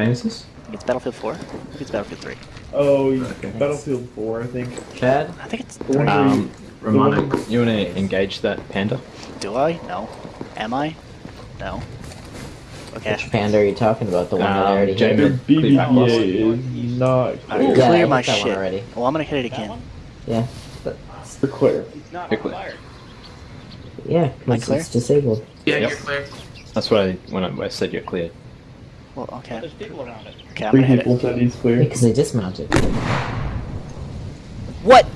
campaign is this? It's Battlefield 4. I it's Battlefield 3. Oh, Okay. Battlefield 4, I think. Chad? I think it's The 3. Um, Romano, you want to engage that panda? Do I? No. Am I? No. Okay. Which panda are you talking about? The one that I Um, already Jamie- hit? The Clear. BBVA is not I clear. Yeah, I clear hit my that one shit. already. Well, I'm gonna hit it again. Yeah. But... It's the clear. Quickly. Yeah, Am I because clear? it's disabled. Yeah, Yep. you're clear. That's what I when I, when I said you're cleared. Well, okay. Okay, I'm Three gonna hit people it. said clear. because they dismounted. What?